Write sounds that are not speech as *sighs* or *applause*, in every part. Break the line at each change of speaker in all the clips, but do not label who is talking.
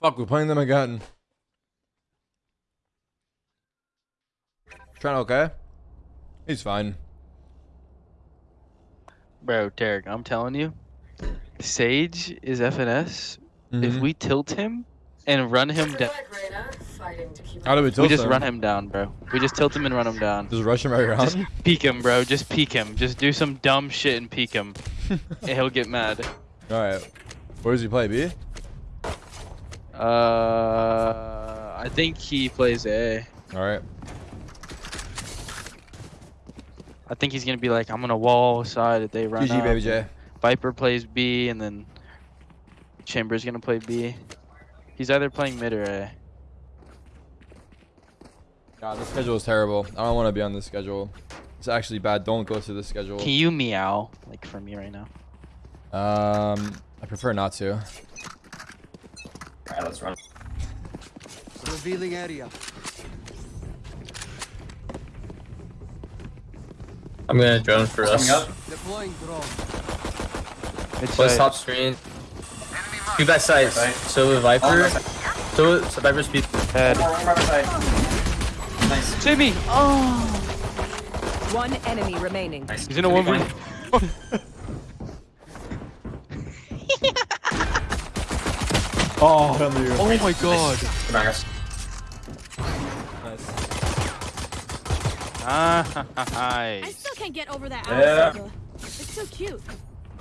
Fuck, we're playing them again. Trying okay? He's fine.
Bro, Derek, I'm telling you, Sage is FNS. If
Mhm.
we tilt him and run him down,
How do we tilt
we just
him?
run him down, bro. We just tilt him and run him down.
Just rush him right around?
Just peek him, bro. Just peek him. Just do some dumb shit and peek him. *laughs* and he'll get mad.
Alright. Where does he play, B?
Uh, I think he plays A.
Alright.
I think he's gonna be like, I'm gonna wall side if they run
GG,
up.
baby J.
Viper plays B, and then Chamber's gonna play B. He's either playing mid or A.
God, this schedule is terrible. I don't want to be on this schedule. It's actually bad. Don't go to this schedule.
Can you meow like for me right now?
Um, I prefer not to.
Alright, let's run.
Revealing area.
I'm gonna drone for us.
Coming up.
Deploying drone.
It's
Let's
like-
top screen. Two back sides.
Right.
So with Viper.
Oh, right side.
So, so Viper speed.
head.
One more, one more side. Nice.
Save me! Oh!
One enemy remaining.
Nice.
He's in a
Should *laughs*
1v.
Oh, under you.
Oh my god!
Come on, guys.
Ah, *laughs*
I still can't get over that
Yeah.
Alpha. It's so cute.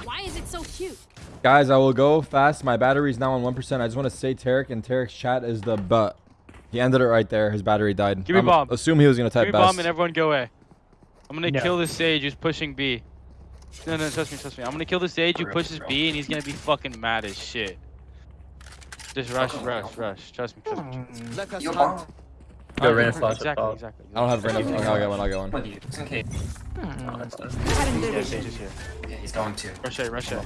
Why is it so cute?
Guys, I will go fast. My battery's now on 1%. I just want to say Tarek and Tarek's chat is the butt. He ended it right there. His battery died.
Give me
I'm-
bomb.
Assume he was going to type Give
me
best.
bomb and everyone go A. I'm gonna
No.
kill this sage who's pushing B. No, no, trust me, trust me. I'm gonna kill the sage who pushes. B and he's gonna be fucking mad as shit. Just rush, rush, rush. Trust me, trust me. trust me.
Let us hunt.
bomb.
Go
Okay,
flash
Exactly,
top.
exactly.
I don't have enough. Okay, I'll get one. I'll get one.
With you. It's okay.
Oh, that's done.
Yeah, sage is here.
Yeah, he's going to.
Rush A, rush A.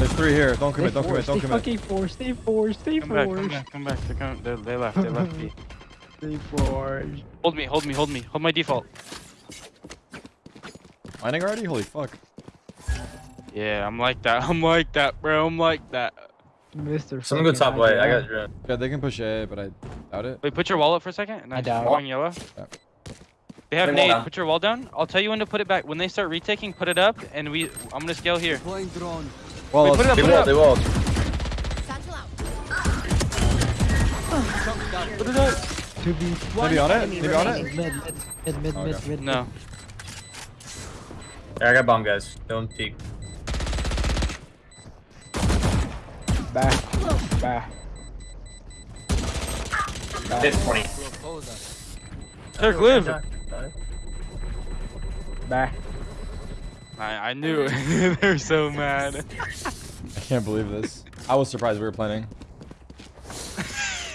There's three here. Don't commit. Don't commit. Don't
stay
commit.
fucking forced. Stay forced. Stay
Come back, come
forced.
back, come back. They, come, they, they left, they left me. *laughs*
Stay forced.
Hold me, hold me, hold me. Hold my default.
Mining already? Holy fuck.
Yeah, I'm like that. *laughs* I'm like that, bro. I'm like that.
Mr.
Someone go top white. I got drone.
Yeah, they can push A, but I doubt it.
Wait, put your wall up for a second. And
I
I
doubt.
Going yellow.
Yeah.
They have
Put your wall
nade. Put your wall down. I'll tell you when to put it back. When they start retaking, put it up, and we. I'm gonna scale here.
Deploying drone.
Well,
Wait, put it up,
They
put it up.
They walled.
Satchel out.
Put it up.
To be
One
Maybe on it?
enemy
Maybe on it?
remaining.
mid, mid, mid, mid,
Okay.
mid, mid.
No.
Yeah, I got bomb guys. Don't peek.
Back. Back.
It's 20.
Derek, live.
Back.
I, I knew it. *laughs* They're so mad.
I can't believe this. I was surprised we were planning.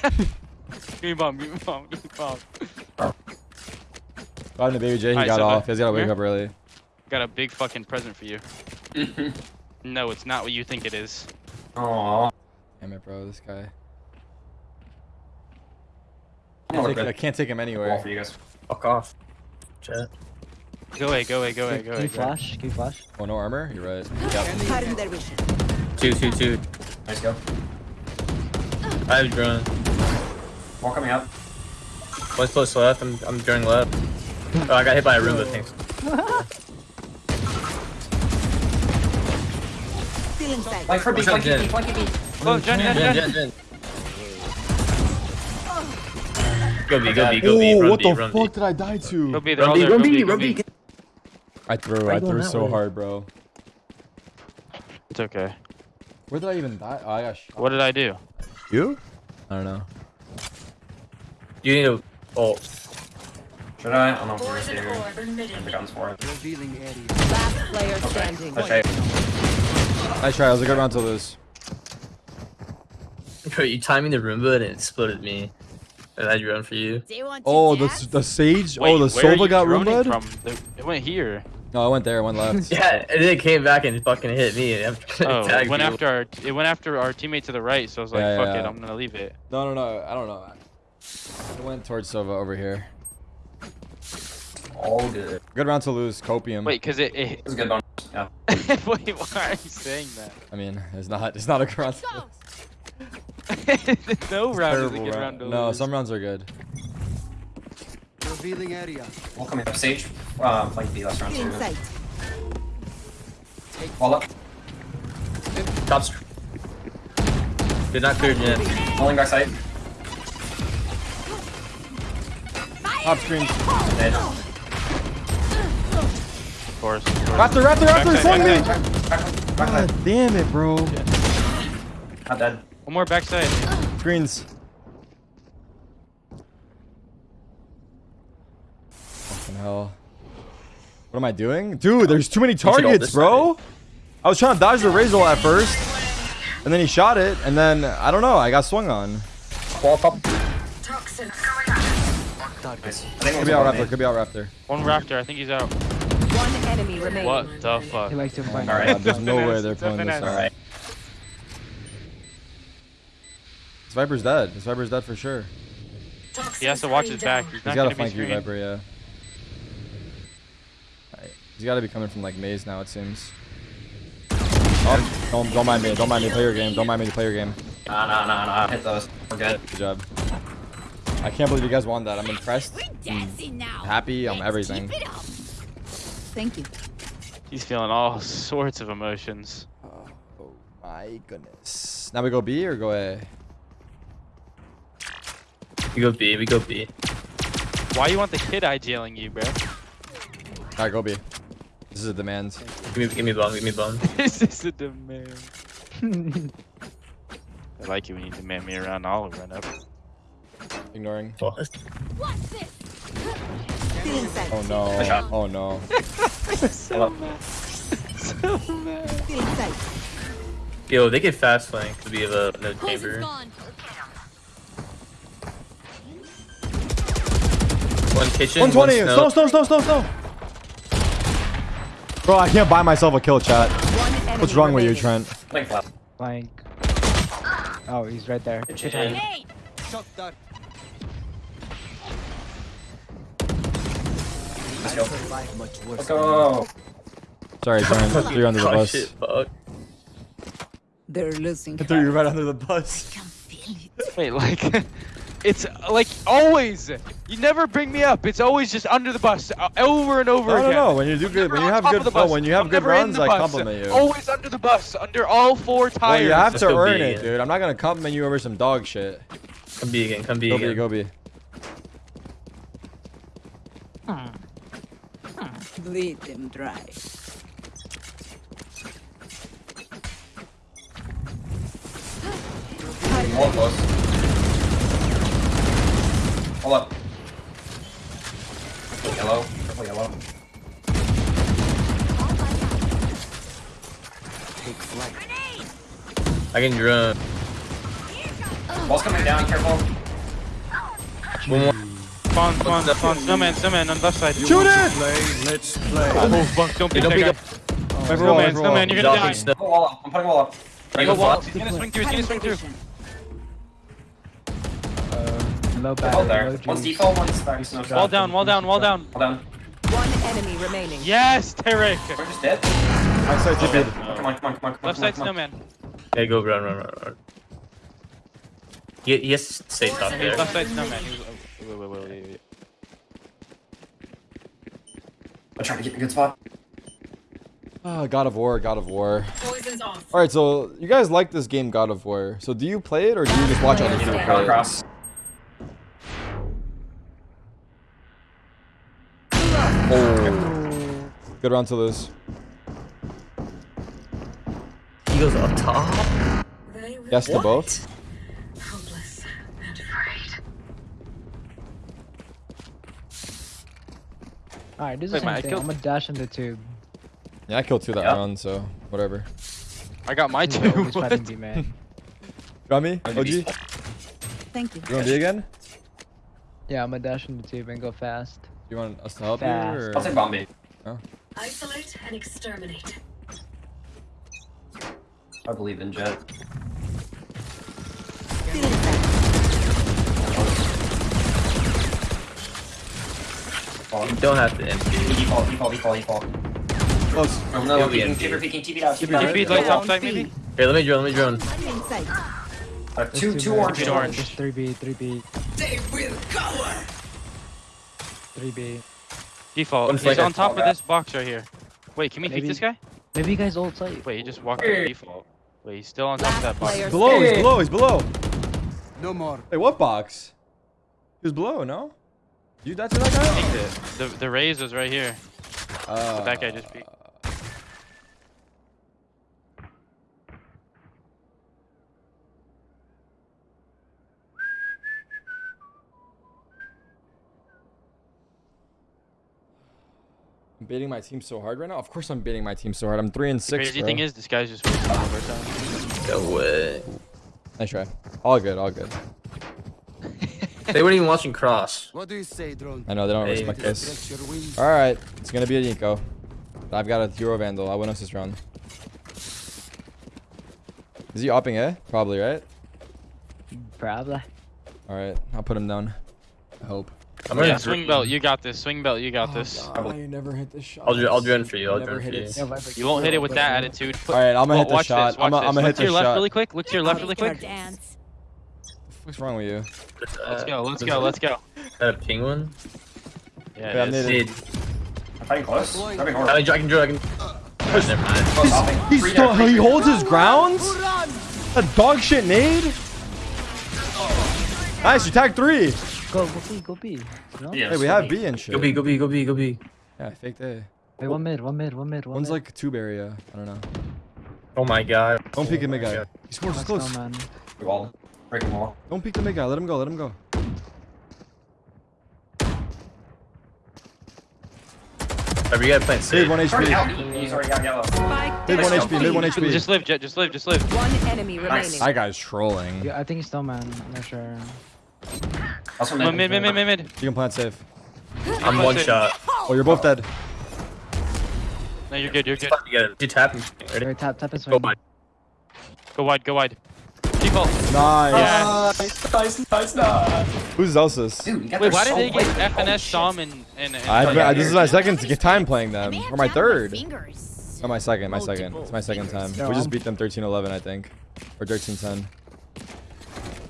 *laughs*
Give me bomb. Give me bomb. Give me bomb.
Got into Baby J. He
Alright,
got
so
off. He's got to wake
here?
up early.
Got a big fucking present for you. *laughs* No, it's not what you think it is.
Aww.
Damn it, bro. This guy.
I'm
I, take- I can't take him
wall
anywhere.
for you guys.
Fuck off. Chat.
Go away. Go away. Go away. Go away. Go away.
flash? Can you flash?
Oh, no armor? You're right. Yep.
Cutting their.
Two, two, two.
Nice go.
I have drone.
Wall coming up.
One's close left. I'm, I'm droning left. Oh, I got hit by a Roomba. Thanks.
Still inside.
Like for B,
What's up,
flanky
Jen?
B, flanky B.
Oh, Jen, Jen,
Jen,
Jen.
Jen, Jen. Go B, go B, go B.
Oh,
Run
what the fuck did I die
Go
to?
B. They're all
Run B, run
Go
B,
B. Go
run
B.
B.
I threw. I threw so
way?
hard, bro.
It's okay.
Where did I even die? Oh, I got shot.
What did I do?
You? I don't know.
You need a ult.
Should I? I don't know if we're here. The guns for it.
Revealing area.
Last player standing.
Okay.
Nice try. That was a good round to lose.
Bro, you timing the Roomba and it exploded me. And I drone for you.
You
Oh, the the sage.
Oh, Wait,
oh, the
where
Sova got
droning
roombud.
from? They- It went here.
No, I went there, one left. *laughs*
Yeah, and then it came back and fucking hit me. *laughs* I'm
Oh, it went
you.
after our it went after our teammate to the right, so I was like,
Yeah,
fuck
yeah.
it, I'm gonna leave it.
No, no, no. I don't know. It went towards Sova over here.
All good.
Good round to lose. Copium.
Wait, cause it, it
It was a good bonus. *laughs* Yeah.
Wait, why are you saying that?
I mean, it's not. It's not a good round. to
no round is a good
round.
round to
No,
lose.
some rounds are good.
Revealing area.
We'll come in. Sage. Uh, flank B last round
Still in
too.
sight.
Wall up.
Top str- Did not clear yet.
Pulling back side.
Top screen.
Dead.
Of course.
Raptor, Raptor, Raptor,
Backside,
slung me!
backside.
Back, back
God damn it, bro.
Not dead.
One more backside.
Screens. Hell. What am I doing? Dude, there's too many targets,
this
bro. I was trying to dodge the Razor at first. And then he shot it. And then, I don't know, I got swung on.
Wall top.
Nice. I think it
Could be out Raptor, could be out Raptor.
One Raptor, I think he's out.
One enemy remaining.
What the fuck?
He likes to
Oh
Alright.
There's no way they're
Something
pulling this out.
Alright.
This Viper's dead. This Viper's dead for sure.
He has to watch his back. He's
He's
not
got
gonna
flank you. Viper, yeah. Alright, He's got to be coming from like maze now, it seems. Oh, don't, don't mind me. Don't mind me. Play your game. Don't mind me. Play your game.
Nah, nah, nah, nah. Hit those. We're good.
Good job. I can't believe you guys won that. I'm impressed.
Dancing now.
Happy. I'm everything.
Keep it up.
Thank you.
He's feeling all sorts of emotions.
Oh, oh my goodness. Now we go B or go A?
We go B. We go B.
Why you want the kid IGLing you, bro?
Alright, go B. This is a demand.
Give me, give me bomb. Give me bomb. *laughs*
this is a demand. *laughs* I like it when you demand me around. I'll run up.
Ignoring.
What?
What's this?
Still in.
Oh no. *laughs* Oh no.
Hello.
Still in sight.
Yo, they get fast flank to be of a no
Poison's
chamber. One kitchen.
120.
One
Snow,
snow.
snow, snow, snow, snow. Bro, I can't buy myself a kill, chat. What's wrong with you. Trent?
Flank left.
Flank. Oh, he's right there.
Kitchen.
Hey,
Let's go.
Survive much worse.
Let's go.
Sorry, Trent. I threw you under the
Oh,
bus.
shit.
They're losing.
I threw you right under the bus.
can feel it.
Wait, like, *laughs* it's like always. You never bring me up. It's always just under the bus, uh, over and over
No, no,
again.
no. When you do good, when you have good,
of the bus.
when you have
I'm
good runs, I compliment you.
Always under the bus, under all four tires.
Well,
tires.
you have
Let's
to earn
B.
it, dude. I'm not gonna compliment you over some dog shit.
Come B again. Come B
Go
again.
B, go B.
Bleed them dry.
Hold close. Hold up. Purple yellow. Purple yellow.
Take flight.
I can drone.
Wall's coming down. Careful.
One more.
Spawn, spawn, spawn. Snowman, snowman on left side.
Shoot it!
Play, let's play.
Oh, fuck, don't
Hey,
pick
don't
that
pick
guy.
up.
Wait, roll,
Snowman,
wait, roll.
snowman, you're gonna die.
snow.
Wall up. I'm putting wall up.
Trying
Go
to go
wall.
flop.
He's gonna swing through, he's gonna swing through.
Low
Hold there.
low
One's default, one's back. Snow
Wall down, wall down, wall down.
Wall down.
One enemy remaining.
Yes, Tarek.
We're just dead.
Right side
Oh,
TP.
Come on, come on, come on, come on.
Left
come on,
side
come
snowman.
Okay, go run, run, run, run. He, he has to stay top there.
left side snowman. He oh, wait, wait, wait, wait, wait.
I'm trying to get in a good spot.
Ah, God of War, God of War. All right, so you guys like this game, God of War. So do you play it or do you just watch other people
Go
play it? Oh. Good round to lose.
He goes up top.
Yes to both.
Alright, this is
Wait,
the
man, I
same thing.
killed-
I'm gonna dash in the tube.
Yeah, I killed two that
Yeah.
round, so whatever.
I got my
He's
two.
always fighting
What?
me, man.
Got me? OG?
gonna
You
Thank you.
want to be again?
Yeah, I'm gonna dash in the tube and go fast.
You want us to help
Fast.
you?
I'll
Or?
take Bombay.
Isolate and exterminate.
I believe in Jet.
You don't have to empty.
Default, default, default, default.
Close.
Oh no,
He'll be
peeking,
empty.
keep her peeking, TP down, TP
Can you
down.
feed lights
Down
outside
B.
maybe?
Here, let me drone. Let me drone.
I'm inside.
Uh, two,
There's
two
man.
orange,
Feed
two
orange.
Just 3B, 3B,
They will cower.
3B.
Default.
One
He's on top of this box right here. Wait, can we
Maybe-
peek this guy?
Maybe you guys ult site.
Wait, he just walked to default. Wait, he's still on top of that box.
player
Below, he's
Hey.
below, he's below.
No more.
Hey, what box? He was below, no? You that's that guy?
Peeked it. The the raise was right here.
Uh,
that guy just peeked.
I'm baiting my team so hard right now. Of course, I'm baiting my team so hard. I'm three and six.
The
six.
crazy
bro.
thing is, this guy's just wasting overtime.
No way.
nice try. All good, all good. *laughs*
They weren't even watching cross.
What do you say, drone?
I know they don't
Hey.
respect this.
Stretch your wings.
All right, it's gonna be a Nico. I've got a hero vandal. I win us this round. Is he opping it? Probably, right?
Probably.
All right, I'll put him down. I hope.
I'm
Yeah,
gonna
swing belt, you got this. Swing belt, you got oh, this.
I never hit this shot.
I'll, dr- I'll drone for you. I'll
Never
drone for
hit
you.
it.
Yeah,
You won't hit it with that attitude. Put,
All right, I'm gonna
Well,
hit the
watch
shot.
This, watch
I'm gonna,
this.
I'm gonna
Look to your left really quick. Look to your left really quick.
What's wrong with you?
Let's go. Let's go. Let's go.
Got a ping one.
Yeah,
Yeah, I'm
it is.
needed.
Dude,
I'm fighting close. That'd be
I
horrible.
can, I can. I can. Oh, never mind.
Close.
He's still, he holds his grounds? A dog shit nade? Nice, you tagged three.
Go, go B, go B. No?
Yeah,
Hey, we have B and shit.
Go B. Go B. Go B. Go B.
Yeah, I faked A.
Wait, one mid, one mid, one mid, one
One's
mid.
like tube area. Uh, I don't know.
Oh my god.
Don't peek oh the mid
my
guy.
God.
He scores
Let's
close.
go, man.
Wall. Breaking wall.
Don't peek the mid guy. Let him go. Let him go.
Whatever you gotta play it
Mid one
He's already out.
HP.
He's already out yellow.
Spike
Mid one. HP. Mid one HP.
Just live, Jet. Just live. Just live.
One enemy
Nice.
remaining.
That guy's trolling.
Yeah, I think he's still man. I'm not sure.
Also
Mid, mid, mid, mid, mid, mid.
can plant safe.
I'm one shot.
Oh, you're both dead.
No, you're good. You're good.
You gotta do tap. Ready?
Wait, tap, tap and swing.
Go wide.
Go wide. Go wide. Default.
Nice.
Yeah.
Nice, nice, nice, nice.
Who's Zelsis?
Dude,
Wait,
there
why did they get
late.
FNS,
Holy
Som,
shit.
and and? and
I've been, this is my second to get time playing them. Or my third.
Fingers.
Oh, my second. My oh, second. It's my second time. We just beat them 13-11, I think. Or 13-10.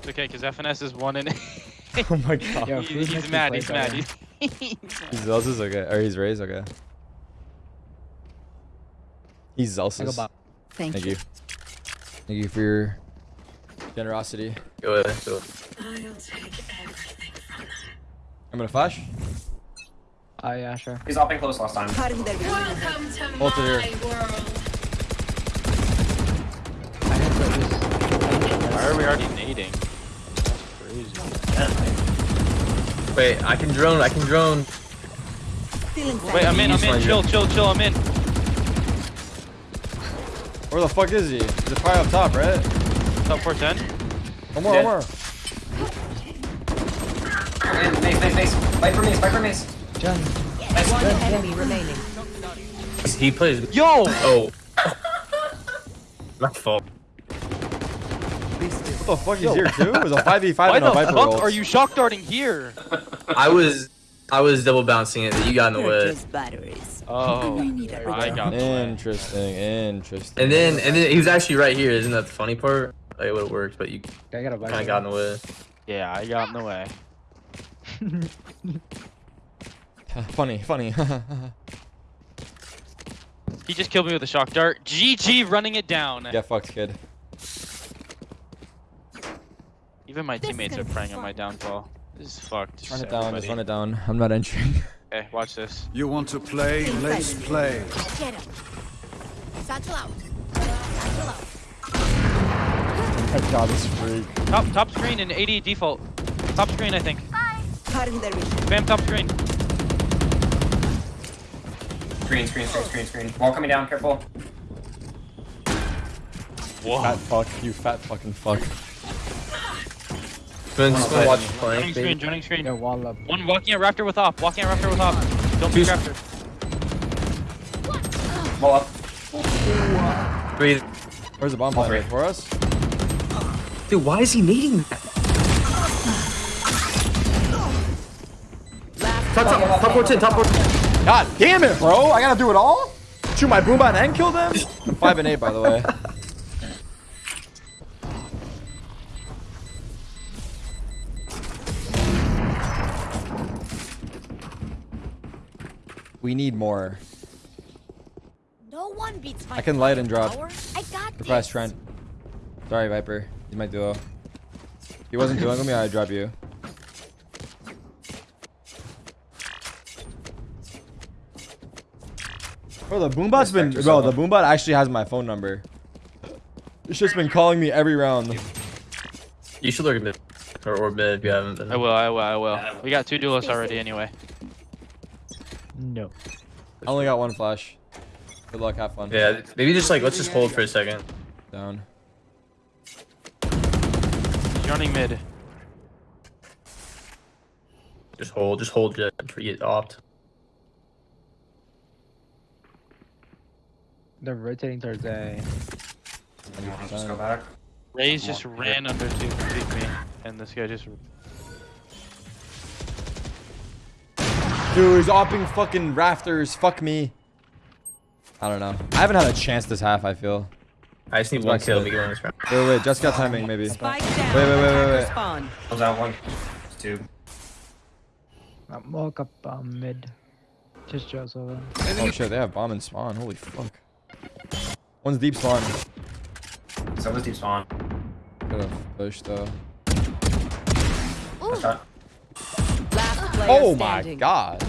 It's okay, because FNS is one and. *laughs*
Oh my *laughs* god.
Yo,
He-
Food
he's
makes me
mad. *laughs* He's mad. He's
He's Zelsis? Okay. Or he's Rays? Okay. He's
I go
Thank,
Thank
you.
you. Thank you for your generosity.
Go ahead. Go.
I'll take everything from them.
I'm gonna flash.
Ah, yeah, sure.
He's hopping close last time.
Cutting their vision.
Welcome to
Hold it here.
my world.
I hit the
Why are we already nading? That's crazy.
Wait, I can drone. I can drone.
Wait, I'm in. I'm in. Chill, chill, chill. I'm in.
Where the fuck is he? He's probably up top, right?
Top 410.
One more,
Dead.
one more.
Man, Mace, Mace, Mace. Fight for Mace, fight for Mace.
Jen.
One enemy remaining.
He plays.
Yo!
Oh. *laughs* My fault.
What the fuck? He's here too? It was a 5v5
Why
and a
the
Viper
fuck
ult.
are you shock darting here? *laughs*
I was. I was double bouncing it. You got in the way.
Purchase batteries.
Oh,
need a
I got the.
Interesting, interesting.
And then, and then he was actually right here. Isn't that the funny part? Like, it would have worked, but you
I got a
kind of got in the way.
Yeah, I got in the way. *laughs*
funny, funny.
He just killed me with a shock dart. GG running it down.
Get fucked, kid.
Even my
This
teammates are
gonna
praying on my downfall. This is fucked.
Just run it
just
down, just run it down. I'm not entering. *laughs*
Okay, watch this.
You want to play? Let's play.
Get him. Satchel out. Satchel out.
My god, this freak.
Top top screen and 80 default. Top screen, I think.
Cutting their vision.
Spam top screen.
Screen, screen, screen, screen, screen. Wall coming down, careful.
Fat fuck, you fat fucking fuck.
Then just gonna watch
Joining screen, joining screen.
Yeah, wall up.
One walking at Raptor with op. Walking at Raptor with op. Don't be
Who's-
Raptor.
Wall up.
Breathe.
Where's the bomb player for us?
Dude, why is he needing that?
Last
Top,
player
top, top 14, top 14.
God damn it, bro! I gotta do it all. Shoot my boombot and kill them. I'm *laughs* five and eight, by the way. We need more.
No one beats my
I can light and drop.
power. I got
Request
this.
Trent. Sorry, Viper. He's my duo. He wasn't duoing with me, I'd drop you. Bro, the boombot's been. Bro, the boombot actually has my phone number. It's just been calling me every round.
You should look at mid. Or, or mid if you haven't been.
I will, I will, I will. We got two duelists already anyway.
No.
I only got one flash. Good luck, have fun.
Yeah, maybe just like, let's just hold for a second.
Down.
He's running mid.
Just hold, just hold jet for you opt.
They're rotating towards A.
You wanna just go back?
Raze just ran under to complete me, and this guy just.
Dude, he's opping fucking rafters. Fuck me. I don't know. I haven't had a chance this half, I feel.
I just need
Let's
one
back
kill
to
to
it.
get on this round.
Wait, wait, just got timing, maybe.
Spike
Wait,
down.
wait, wait, wait,
Attacker
wait.
spawn.
Close out one. Two.
I'm walk up um, mid. Just Joe's over.
Oh shit, they have bomb and spawn. Holy fuck. One's deep spawn.
So was deep spawn.
Could've pushed though.
Nice.
Last player
Oh my
standing.
god.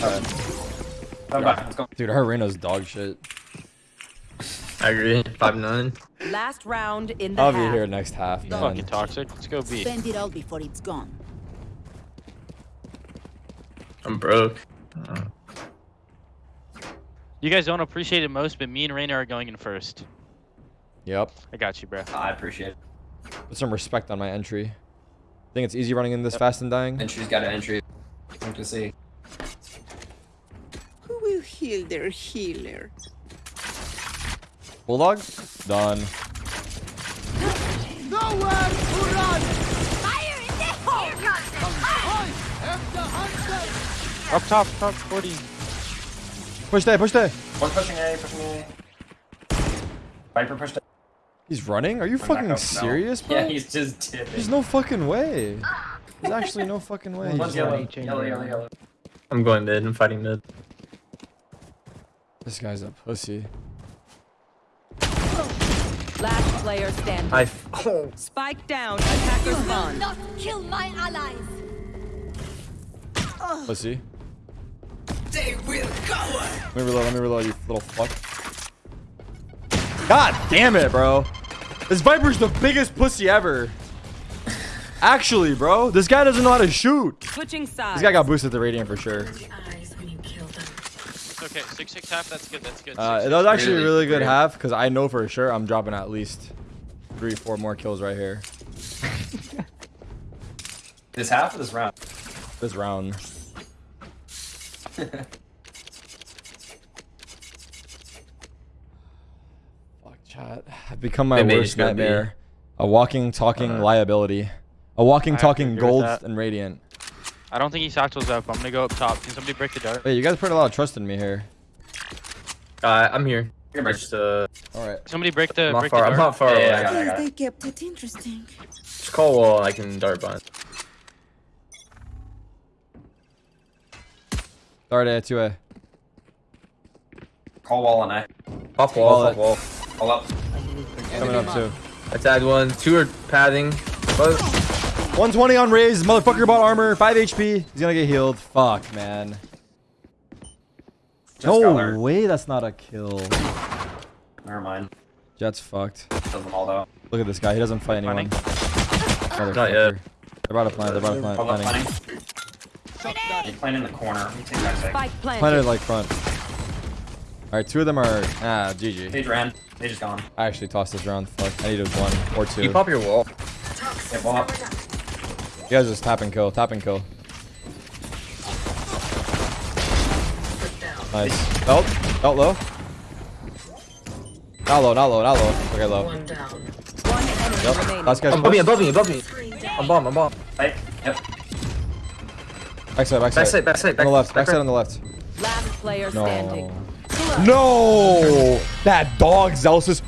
Come back.
Dude, her Reyna's dog shit.
I agree. 5 9.
Last round in the
I'll be
half.
here next half, man.
Fucking toxic. Let's go B.
Spend it all before it's gone.
I'm broke.
You guys don't appreciate it most, but me and Reyna are going in first.
Yep.
I got you, bro.
I appreciate it.
Put some respect on my entry. I think it's easy running in this fast and dying?
Entry's got an entry. Like to see.
Who heal their healer?
Bulldog? Done.
Nowhere to run!
Fire in the hole!
Up top, top 40.
Push there, push there.
One pushing A, pushing A. Viper pushed A.
He's running? Are you
Went back
fucking
up, no.
serious, bro?
Yeah, he's just
There's no fucking way. There's actually no fucking way.
One's yellow. Yellow, yellow, yellow.
I'm going mid. I'm fighting mid.
This guy's a pussy.
Last player standing.
I. *laughs* oh.
Spike down. Attacker spawn.
Not kill my allies.
Pussy. They will go. Let me reload, let me reload, you little fuck. God damn it, bro. This Viper's the biggest pussy ever. Actually, bro. This guy doesn't know how to shoot.
Switching sides.
This guy got boosted the Radiant for sure.
It's okay. 6 6 half. That's good. That's good.
Uh,
Six,
that was actually a
Really?
really good
Really?
half because I know for sure I'm dropping at least three, four more kills right here. *laughs*
This half of this round.
This round. *laughs* Fuck chat. I've become my
They
worst
it go B.
nightmare. A walking, talking
Uh,
liability. A walking,
I
talking gold and radiant.
I don't think he satchels up. I'm gonna go up top. Can somebody break the dart?
Wait, you guys put a lot of trust in me here.
Uh, I'm here.
Here, Bryce.
Just, uh,
All right.
Somebody break the
I'm not
break
far.
the
I'm not far
Yeah, yeah, I
away.
got it, I got it.
kept it interesting.
Just call wall. I can dart behind.
Start A, 2A.
Call wall on A.
Pop wall.
Wall
Pop wall.
Call up.
Coming up too.
I tagged one. Two are padding. But
120 on Raze. Motherfucker bought armor. 5 HP. He's gonna get healed. Fuck, man.
Just
No
learned.
way that's not a kill.
Never mind.
Jet's fucked.
Does them all though.
Look at this guy. He doesn't fight anyone.
Not yet.
They're about to plant. They're about to plant.
Call
Planning.
planning. He's in the corner. Let me take that sec.
Spike planted.
Planted like front. Alright, two of them are. Ah, GG.
Sage ran. Sage is gone.
I actually tossed this round. Fuck. I needed one or two.
you
You
pop your wall.
Yeah, ball up.
guys just tap and kill. Tap and kill. Nice. Belt. Belt low. Not low, not low, not low. Okay, low.
One enemy
Yep.
remaining.
Last guy's
Above me, above me, above me. I'm bomb, I'm bomb.
Right? Yep.
Backside, backside.
Backside, backside,
On the left,
back
backside on the left.
Last player
No.
standing.
No! That dog, Zelsus.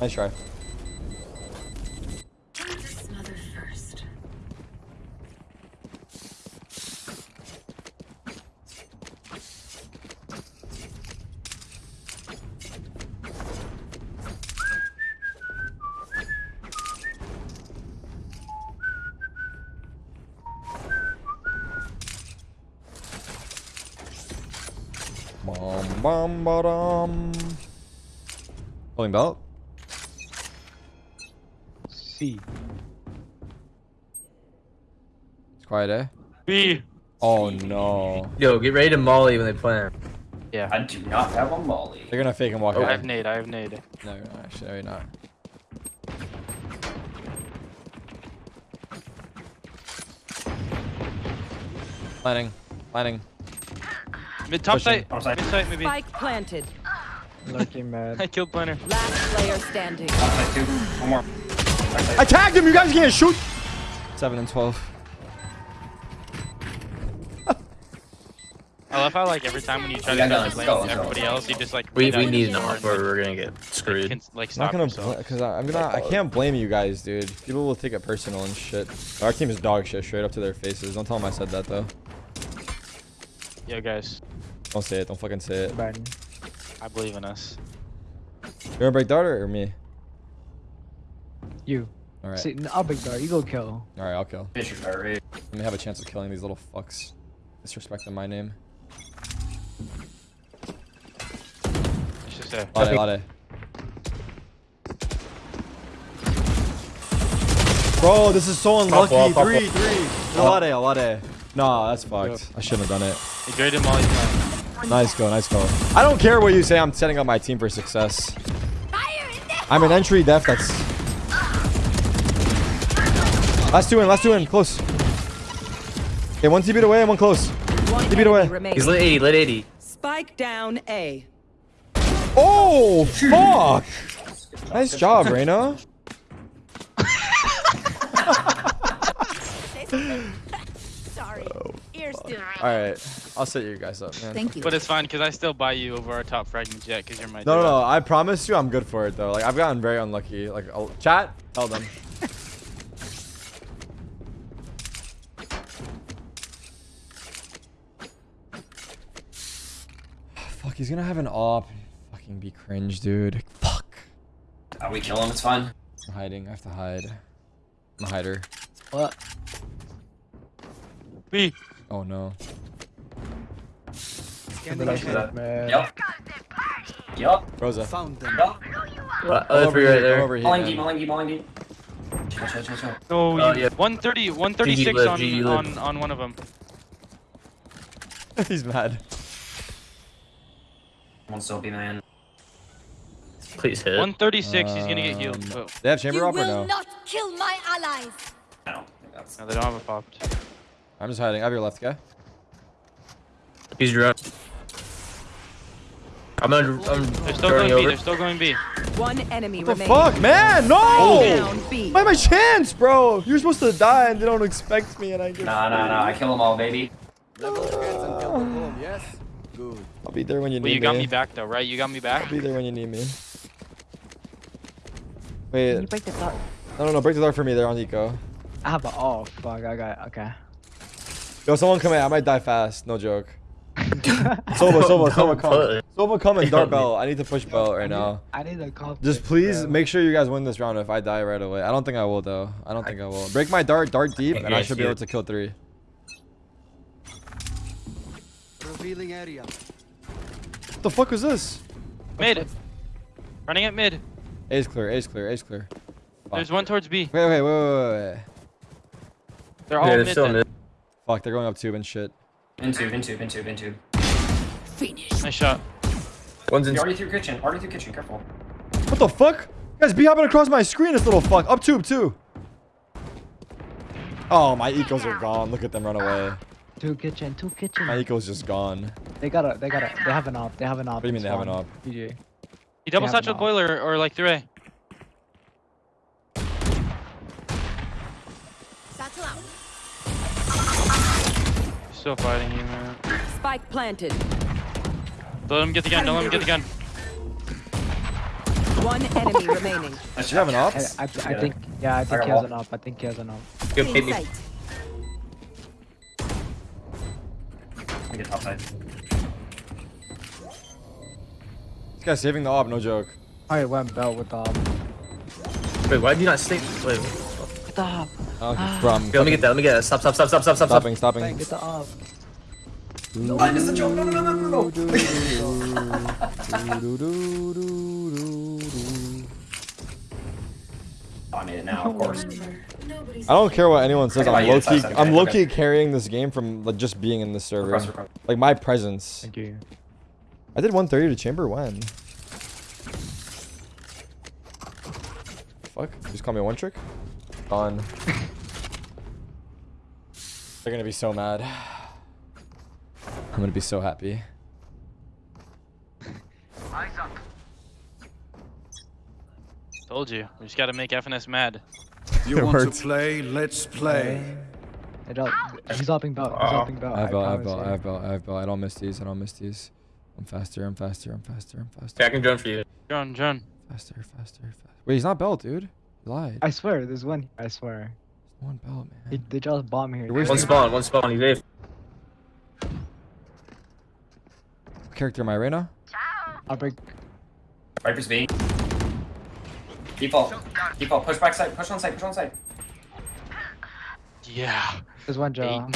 Nice try.
Smother first.
Bum, bum, ba-dum. Pulling belt.
C.
It's quiet, eh?
B.
Oh no.
Yo, get ready to molly when they plan.
Yeah.
I do not have a molly.
They're gonna fake and walk
I
away.
have nade. I have nade.
No, you're. Actually, no, you're not. Planning. Planning.
Mid top
Pushing.
side.
Top side.
Mid side maybe.
Spike planted.
Lucky mad. *laughs*
I killed planner.
Last player standing.
Outside two. One more.
I tagged him. You guys can't shoot. Seven and twelve.
I love how like every time when you try to
Yeah,
start
let's
the
go,
with
let's go.
everybody else, you just like
We, we need
your
an
door
off or
like,
we're gonna get screwed.
can, like
I'm not gonna
yourself.
because I'm gonna. I can't blame you guys, dude. People will take it personal and shit. Our team is dog shit straight up to their faces. Don't tell them I said that though.
Yo guys,
Don't say it. Don't fucking say it.
Biden.
I believe in us.
You wanna break darter or me?
You.
All right.
See, n- I'll big dart. You go kill.
All right. I'll kill.
Finish your.
Let me have a chance of killing these little fucks. Disrespecting my name.
It's just a
Lade, lade. Bro, this is so unlucky.
wall, top
three, three. Lade, lade. Nah, that's fucked. I shouldn't have done it.
a great molly plan.
Nice go, nice go. I don't care what you say. I'm setting up my team for success.
Fire in the
I'm an entry def. That's last two in. Last two in. Close. Okay, one TB away and one close.
One
Keep it away.
enemy.
He's lit 80, lit 80.
Spike down A.
Oh fuck! Nice job, Reyna. All right, I'll set you guys up, man.
Thank you.
But it's fine because I still buy you over our top fragment jet because you're my.
No, no,
dude.
no. I promise you, I'm good for it though. Like I've gotten very unlucky. Like I'll, chat, tell them. *sighs* Fuck, he's gonna have an op. Fucking be cringe, dude. Fuck.
Uh, we kill him, it's fine.
I'm hiding. I have to hide. I'm a hider.
What?
B.
Oh no.
Lucky
that.
mad.
Yup. Yup.
Rosa.
Found them.
Yup.
What? Other three right there.
Over here.
Malingy,
man.
Malingy, Malingy. Chill, chill, chill, chill.
Oh,
Oh, yeah.
130, 136
live,
on, on on one of them. *laughs*
he's mad.
One still be man.
Please hit.
136, he's gonna get healed.
Um,
Oh,
They have chamber
You
op or
will
no?
not kill my allies.
I don't think that's.
no, they don't have a popped.
I'm just hiding. I have your left guy.
He's drunk. I'm gonna, I'm
They're still
turning
going B.
over.
They're still going B.
One enemy
What the
remaining.
fuck, man?
Spike
No!
down B.
Why my chance, bro? You're supposed to die and they don't expect me and I get.
Nah, nah, nah. I kill them all, baby.
Level the heads and kill them home, yes? Good.
I'll be there when you need me.
Well,
need
you got
me.
me back though, right? You got me back.
I'll be there when you need me.
Can you break the dart?
no, no, no, break the door for me there on Eco.
I have a. Oh fuck! I got. It. Okay.
Yo, someone come in. I might die fast. No joke. Sova, Sova, Sova,
Don't
come. Sova, come and
Yo,
dart
man.
belt. I need to push belt right now.
I need a call.
Just please make sure you guys win this round if I die right away. I don't think I will though. I don't think I will. Break my dart, dart deep,
Can't
and I should be able to kill three.
Revealing area.
What the fuck was this?
Mid. Running at mid.
A's clear, A's clear, A's clear.
There's one towards B.
Wait, wait, wait, wait, wait, wait.
They're all
Yeah, they're
mid.
still
then.
mid.
Fuck, they're going up tube and shit.
Into, into, into, into.
Finish.
Nice shot.
One's in.
He already through kitchen. Already through kitchen. Careful.
What the fuck? Guys, be hopping across my screen, this little fuck. Up tube, too. Oh, my ecos are gone. Look at them run away.
Two kitchen, two kitchen.
My eco's just gone.
They got a, they got a, they have an op. They have an op.
What do you mean they have an op?
GG.
He double
have
satchel boiler or like three. Still fighting you, man.
Spike planted.
Don't let him get the gun. Don't let him get the gun.
One enemy remaining.
Nice
Do you have an op?
I, I, I
Yeah.
think, yeah, I think
got
he has
wall.
an op. I think he has an op.
Good, hit me.
Sight.
Let me get top side.
This guy's saving the op, no joke.
I went belt with the op.
Wait, why did you not stay? Wait,
Get the op.
Oh, bro, I'm
okay, let me get that. Let me get that. Stop, stop, stop, stop, stop, stop.
stopping, stopping.
Get the op.
I missed the joke. No, no, no, no, no, no. Oh, I made it now, of course.
I don't care what anyone says. I'm
yeah,
low key. I'm low key carrying this game from like just being in the server.
Request, request.
Like my presence.
Thank you.
I did 130 to chamber when? Fuck. Just call me one trick. Gone. They're gonna be so mad. I'm gonna be so happy.
Told you. We just gotta make FNS mad.
You want
worked.
to play? Let's play.
It up. He's upping belt. He's
Wow.
upping belt.
I have belt, I have belt, I have belt, I have belt. I don't miss these. I don't miss these. I'm faster, I'm faster, I'm faster, I'm faster.
Okay, I can drone for you.
John, John.
Faster, faster, faster. Wait, he's not belt, dude. He lied.
I swear, there's one. I swear.
One belt, man.
they just bomb here.
Where's
One spawn, one spawn. He's safe.
What character am I right now?
I'll break.
Viper's B. Default. Default. Push back side. Push on side. Push on side.
Yeah.
There's one
Eight
jaw.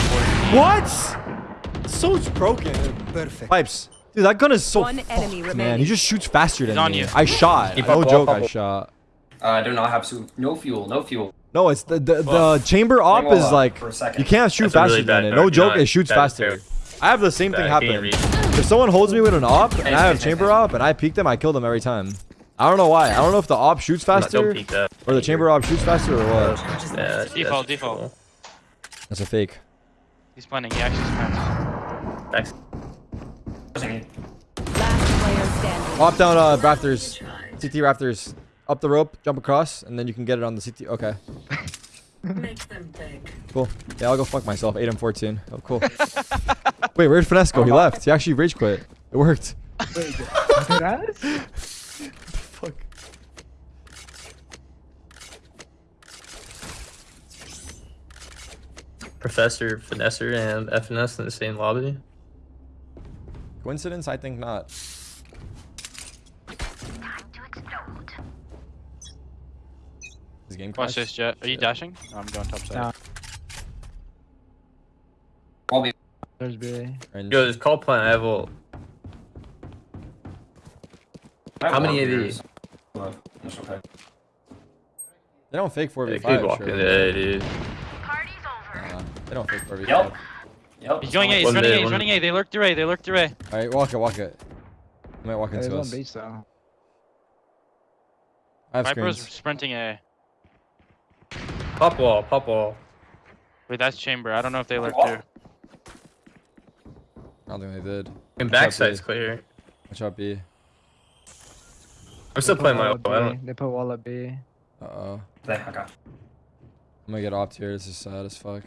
What? So it's broken.
Perfect.
Pipes. Dude, that gun is so
One enemy
fucked,
remaining.
man. He just shoots faster than
He's on
me.
you.
I shot.
Keep
no joke,
up,
I shot.
Uh, I do not have su- no fuel. No fuel.
No, it's the the, the
Fuck.
chamber op is like
for a second.
you can't shoot
That's
faster
really
than it. No joke, it shoots faster.
fair.
I have the same thing
Bad, can't
happen. If someone holds me with an op and I have chamber
nice, nice.
op and I peek them, I kill them every time. I don't know why. I don't know if the op shoots
Don't
faster
peek that.
or the chamber op shoots faster or what.
Yeah, that's-
Default, default.
That's a fake.
He's planning. He actually spams.
Thanks.
Pushing.
Last player standing.
Hop down uh rafters. CT rafters. Up the rope, jump across, and then you can get it on the CT. Okay. *laughs*
Make them big.
Cool. Yeah, I'll go fuck myself. 8 and 14. Oh, cool. *laughs* Wait, where'd Finesse go? He left. He actually rage quit. It worked.
Wait. *laughs*
Fuck.
Professor, Finesser, and FNS in the same lobby.
Coincidence? I think not. His game
Watch this, Jet. Are you dashing? No, I'm going top side.
Nah.
Wall B.
There's B.
Yo, this call plan, I have ult.
I have
How many
one
AD?
beers. Well, that's okay.
They don't fake 4v5.
keep walking
surely.
there, dude.
Nah, they don't fake 4v5.
Yep. Yep.
He's going A. He's
One
running
mid,
A. He's running A. They lurked through A. They lurked through A.
Alright, walk it, walk it. He might walk into
one
us.
beach though.
I have
Viper's
screens.
sprinting A.
Pop wall, pop wall.
Wait, that's chamber. I don't know if they lurked
What?
I don't think they did.
And
Watch out,
backside's
B.
clear.
Watch out, B.
I'm still playing my
wall
ult.
at
I
B.
don't.
They put wall at B.
Uh oh.
There, okay.
I'm gonna get opt here. This is sad as fuck.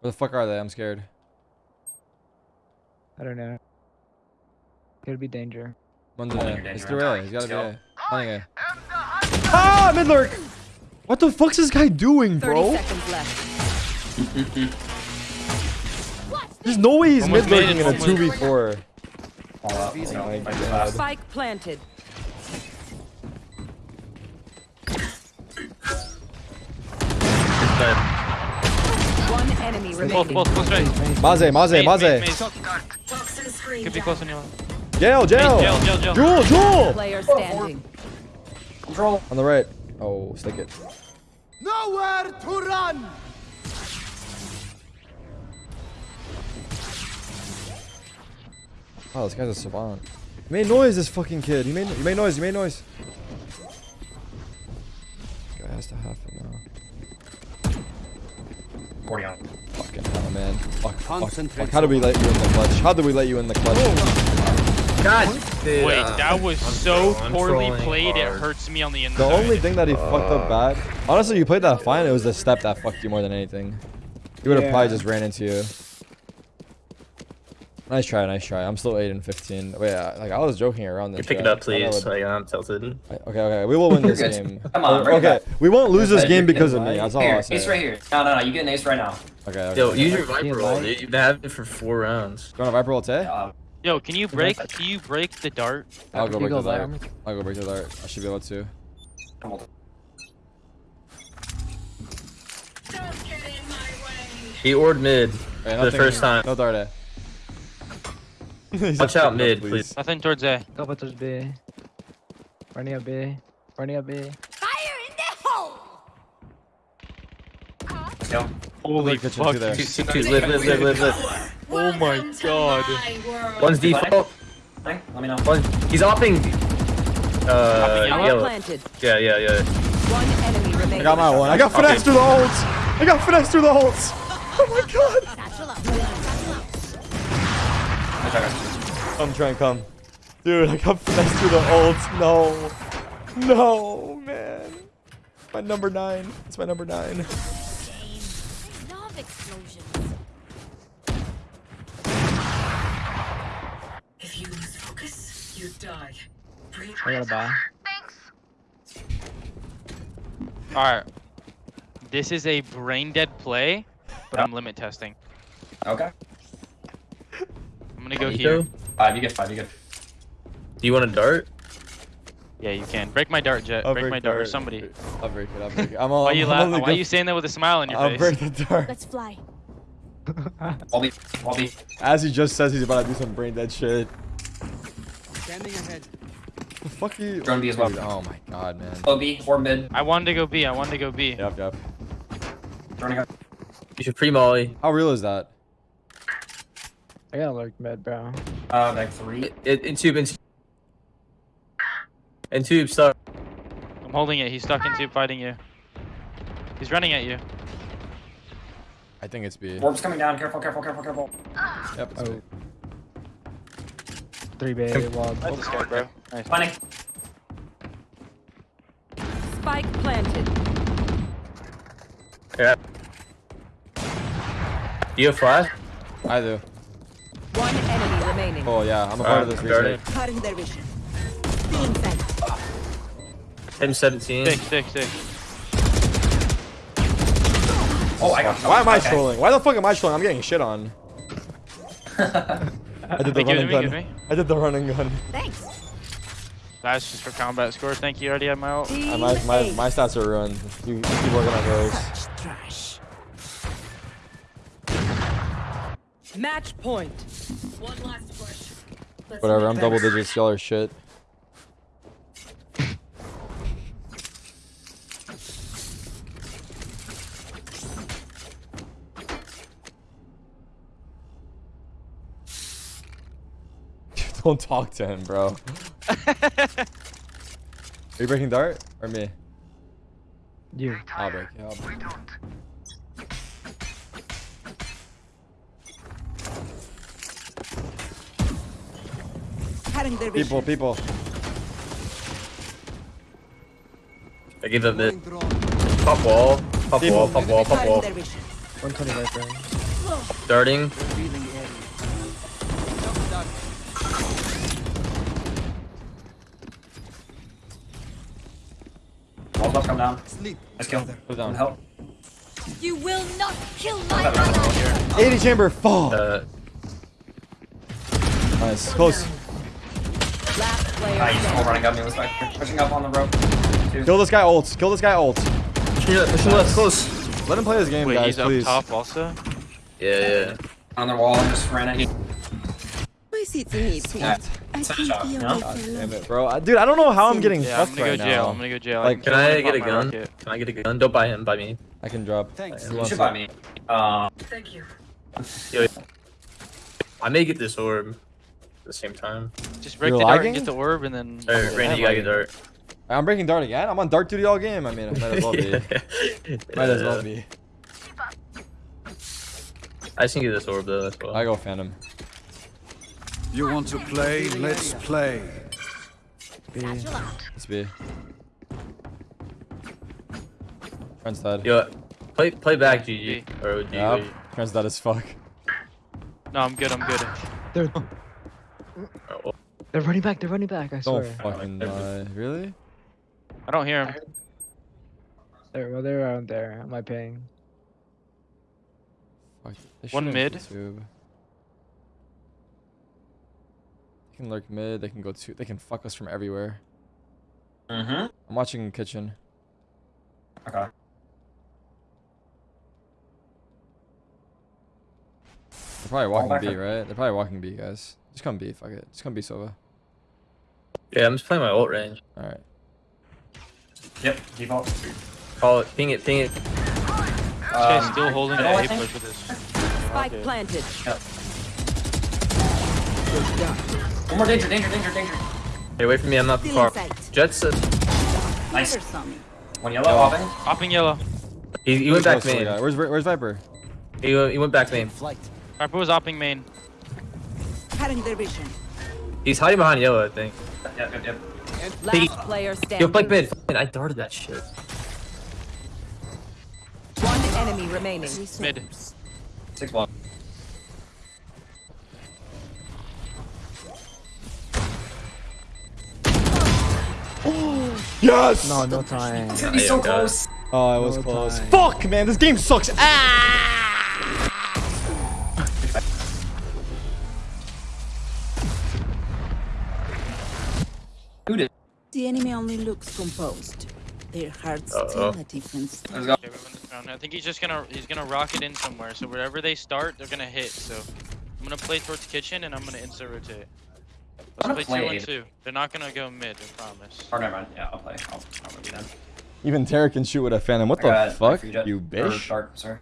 Where the fuck are they? I'm scared.
I don't know. Could be danger.
One's
I'm
in
in
A.
your
It's
danger.
through A. He's gotta be
Let's
A. Running A. Ah, mid lurk! What the fuck's this guy doing, bro? *laughs* There's no way he's mid lurking in a
and one was-
2v4.
All up.
Revealing
No,
area.
fight fast.
Spike planted.
It's dead.
One enemy
Both,
remaining.
both, close range.
Maze, Maze,
Maze,
Maze.
maze, maze. Could be close on you.
Jail, jail.
Jail, jail, jail.
Jewel, Jewel.
Player standing.
Control.
On the right. Oh, stick it.
Nowhere to run!
Oh, this guy's a savant. He made noise, this fucking kid. He made, he made noise, he made noise. Guy has to have it now.
40 on.
Fucking hell, man. Fuck, fuck, fuck. How did we let you in the clutch? How did we let you in the clutch?
God. dude,
Wait,
uh,
that was
I'm
so poorly
trolling
played. It hurts me on the
end.
The
only thing that he fucked up bad. Honestly, you played that fine. It was the step that fucked you more than anything. He would have probably just ran into you. Nice try, nice try. I'm still 8 and 15. Wait, uh, like I was joking around
You pick it up, please.
I would-
Like, I'm tilted.
Okay, okay. We will win *laughs* this game. *laughs*
Come on,
Or-
bring it
okay,
back.
we won't lose this game because of me. That's all I'll say.
ace right here. No, no, no. You get an ace right now.
Okay, okay.
Yo, use your Viper roll,
right.
dude. You've had it for four rounds.
You want a Viper ult, eh?
Uh,
Yo, can you break? Can you break the dart?
I'll go break
go
the dart.
Viper.
I'll go break the dart. I should be able to.
come on.
He ordered mid
Wait,
for the first time.
No dart, eh? He *laughs* said,
Watch out mid,
off,
please.
Nothing towards A.
Couple touch B. Running up B. Running up B.
Fire in the hole!
Let's.
Holy
kitchen too there.
Two, two, two, live, live, live, live, live.
Oh my god.
One's default.
Let me know.
One, he's opping. Uh,
Hopping
yellow.
planted.
Yeah, yeah, yeah.
One enemy remaining.
I got my one. I got
Okay.
through the ults. I got finesse through the ults. Oh my god.
Good job, guys.
Come, try and come. Dude, I got finesse through the ults. No. No, man. My number nine. It's my number nine.
Game. I.
If you lose focus, you die. Bring
I gotta buy.
Alright. This is a brain dead play, but I'm limit testing.
Okay.
I'm gonna go
Nico?
here.
Five, you get five, you get.
Do you want a dart?
Yeah, you can. Break my dart, Jett.
I'll
break, my
the
dart, or somebody.
I'll break it. I'll break it. I'm all.
Why you
I'm
laugh?
only
Why
go-
you saying that with a smile on your face?
I'll break the dart.
Let's fly.
All B, all B.
As he just says he's about to do some brain dead shit.
Standing ahead.
The fuck are you?
Drone B as well.
Oh my god, man.
Low B or mid.
I wanted to go B. I wanted to go B.
Yep, yep.
Droning up.
You should pre-molly.
How real is that?
I gotta look mid, bro.
Uh, like three.
In, in tube, in tube. In tube, stuck.
I'm holding it. He's stuck in tube fighting you. He's running at you.
I think it's B.
Orb's coming down. Careful, careful, careful, careful.
Yep. It's
Oh.
B.
Three B. Wall.
That's a scare, bro. Nice.
Planning.
Spike planted.
Yeah. Do you have flash?
I do.
One enemy remaining.
Oh yeah, I'm a part of this
Alright,
Cutting their vision.
Being fed.
M17.
Six, six, six.
Oh, I got.
Why am I
okay.
trolling? Why the fuck am I trolling? I'm getting shit on. *laughs* I did the
Wait,
running
me,
gun.
it to me.
I did the running gun.
Thanks.
That's just for combat score. Thank you. Already had my ult.
Uh, my, my, my stats are ruined. You, you keep working on those.
Match point.
Whatever, I'm double digits. Y'all are shit. *laughs* Don't talk to him, bro. *laughs* Are you breaking dart or me?
You.
I'll break. Yeah, I'll break.
Cutting their vision.
People, people.
I give up mid.
Throwing drone.
Pop wall. Pop
People.
wall. Pop wall. Pop wall.
120 Viper.
Darting.
Revealing area. Jump.
Wall's about come down.
Sleep.
Nice kill.
Put down.
Help.
You will not kill my brother.
80 chamber. Fall.
Uh,
Nice. Close.
Last player
Nice. All
standing.
running up me. Looks like pushing up on the rope. Two.
Kill this guy ult. Kill this guy ult.
yeah, mission left, close.
Let him play his game,
Wait,
guys,
he's
please.
up top also.
Yeah, yeah.
On the wall and just ran it.
My seat's in need,
Yeah.
I
Set
can
shot,
be
you know?
away
God damn it, bro. I- Dude, I don't know how I'm getting
Yeah, I'm
fucked
gonna go
right
jail.
now.
I'm gonna go jail.
Like,
Can I get a gun?
rocket.
Can I get a gun? Don't buy him, buy me.
I can drop.
Thanks.
You should buy me. Um,
Thank you.
Yo, I may get this orb. At the same time.
Just break
You're
the dart
lagging?
and get the orb, and then.
Hey,
Yeah,
Randy, you gotta get
lagging.
dirt.
I'm breaking dart again. I'm on dart duty all game. I mean, it might as well be. *laughs* Might as well be.
I just can get this orb though. That's well.
I go Phantom.
You want to play? Let's play.
Satchel out.
Let's be. Friend's dead.
Yo, play play back, GG or OG.
Yep.
wait.
Friend's dead as fuck.
No, I'm good. I'm good.
They're
Oh,
they're running back. They're running back. I
Don't
swear.
fucking lie. Really?
I don't hear him.
They're well, they're around there. Am I paying?
One mid.
YouTube. They can lurk mid. They can go to. They can fuck us from everywhere.
Mm-hmm.
I'm watching kitchen.
Okay.
They're probably walking
back
B, right? They're probably walking B, guys. Just come B. Fuck it. Just come B, Sova.
Yeah, I'm just playing my ult range.
All right.
Yep. Default.
Call it, ping it, ping it.
This guy's
Um,
still holding the
middle, I
A
think?
push with his.
Spike
Okay.
planted.
One more danger, danger, danger, danger.
Hey, wait for me. I'm not
Still
far.
in sight.
Jets. Uh,
Nice. One yellow, hopping.
Hopping yellow.
he, he went back
to the
main.
guy. Where's Where's Viper?
He, went- he went back main.
Harper was hopping main.
Cutting their vision.
He's hiding behind yellow, I think.
Yep, yep, yep.
He-
Last player standing.
Yo, play mid. Fucking- I darted that shit.
One enemy remaining.
Mid.
Six one. *gasps*
Yes.
No, no time.
Dude, he's so
Yeah, got it.
close.
Oh, it was
No
close.
time.
Fuck, man. This game sucks. Ah.
The enemy only looks composed. Their hearts
Uh-oh.
tell a different story.
Let's go.
Okay, we win this round. I think he's just gonna he's gonna rocket in somewhere. So wherever they start, they're gonna hit. So I'm gonna play towards kitchen and I'm gonna insta rotate. Let's
gonna
play two and two. They're not gonna go mid. I promise.
Oh, never mind. Yeah, I'll play. I'll, I'll be done.
Even Tara can shoot with a Phantom. What
I
the fuck, you bitch?
Dark, sorry.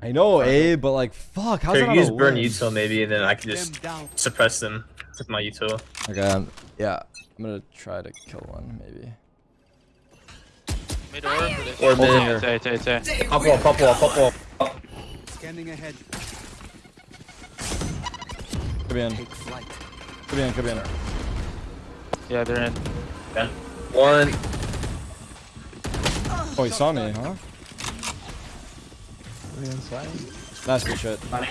I know, eh, but like, fuck. How's that
Here,
not
use burn
win?
util maybe, and then I can just suppress them with my util.
Okay, yeah. I'm gonna try to kill one, maybe.
Mid orb or this.
Or mid.
Yeah, it's A, it's A.
Pop wall, pop wall, pop wall.
Scanning ahead.
Could be in.
Take flight.
Could be in. Could be in.
Yeah, they're in.
Ben.
One.
Oh, he saw me, huh?
Really inside.
Nice good shit.
Money.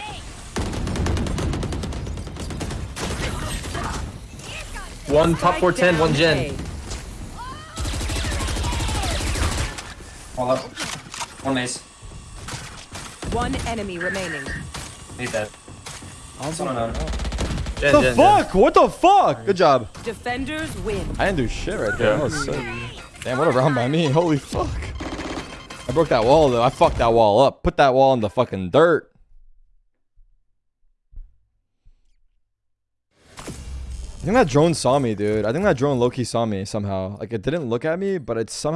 One top
Spike
410, one gen.
A.
Hold up. One mace.
One enemy remaining.
He's that.
I'll
Someone on.
Gen,
What the
gen, gen.
fuck? What the fuck? Good job.
Defenders win.
I didn't do shit right there. That was sick. Damn, what a round by me. Holy fuck. I broke that wall though. I fucked that wall up. Put that wall in the fucking dirt. I think that drone saw me, dude. I think that drone low-key saw me somehow. Like, it didn't look at me, but it somehow